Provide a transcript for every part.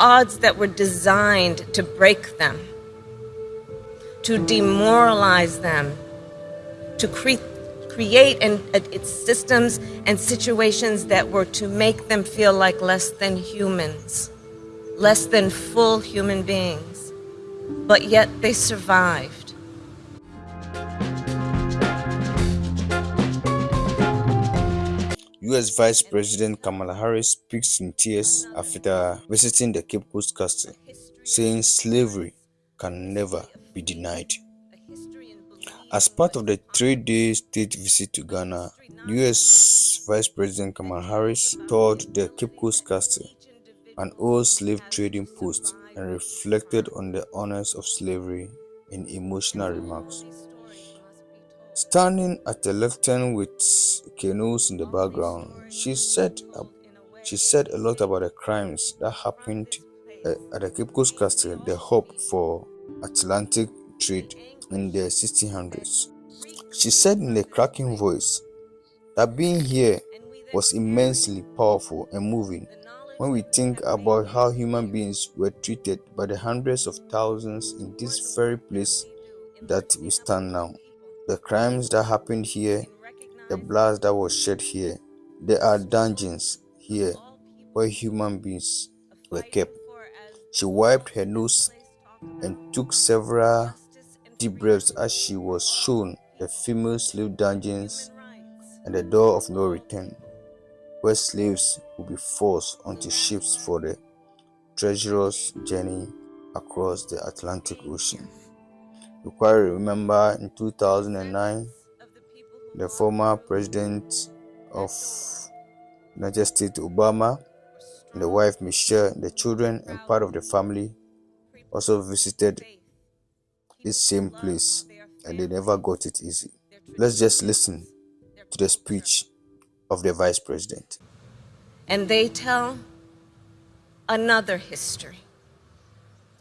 odds that were designed to break them, to demoralize them, to cre- create an, its systems and situations that were to make them feel like less than humans, less than full human beings. But yet they survived. U.S. Vice President Kamala Harris speaks in tears after visiting the Cape Coast Castle, saying slavery can never be denied. As part of the three-day state visit to Ghana, U.S. Vice President Kamala Harris toured the Cape Coast Castle, an old slave trading post, and reflected on the honors of slavery in emotional remarks. Standing at the lectern with canoes in the background, she said she said a lot about the crimes that happened uh, at the Cape Coast Castle, the hub for Atlantic trade in the 1600s. She said in a cracking voice that being here was immensely powerful and moving when we think about how human beings were treated by the hundreds of thousands in this very place that we stand now the crimes that happened here, the blood that was shed here. There are dungeons here where human beings were kept. She wiped her nose and took several deep breaths as she was shown the female slave dungeons and the door of no return, where slaves would be forced onto ships for the treacherous journey across the Atlantic Ocean. Quite remember in 2009, the former president of United States, Obama, the wife Michelle, the children, and part of the family also visited this same place and they never got it easy. Let's just listen to the speech of the vice president. And they tell another history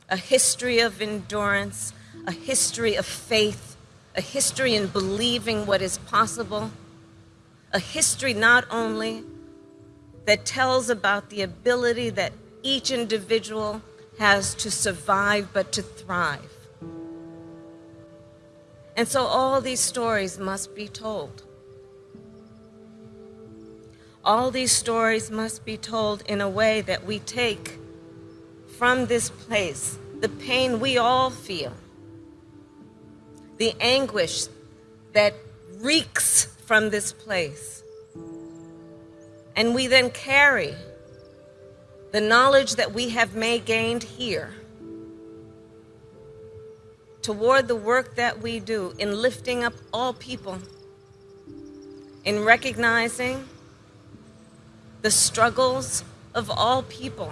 a history of endurance a history of faith, a history in believing what is possible, a history not only that tells about the ability that each individual has to survive but to thrive. And so all these stories must be told. All these stories must be told in a way that we take from this place the pain we all feel the anguish that reeks from this place. And we then carry the knowledge that we have may gained here toward the work that we do in lifting up all people, in recognizing the struggles of all people,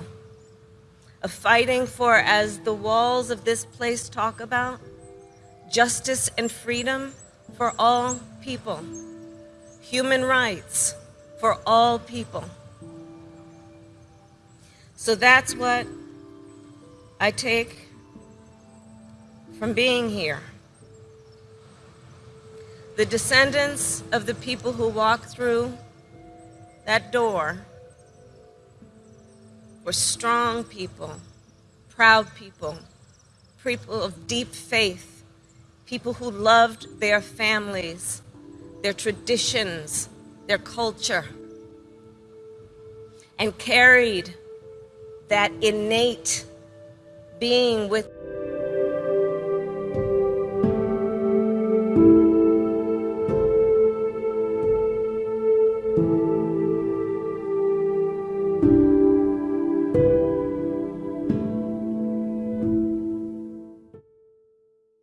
of fighting for, as the walls of this place talk about, justice and freedom for all people, human rights for all people. So that's what I take from being here. The descendants of the people who walked through that door were strong people, proud people, people of deep faith, people who loved their families, their traditions, their culture, and carried that innate being with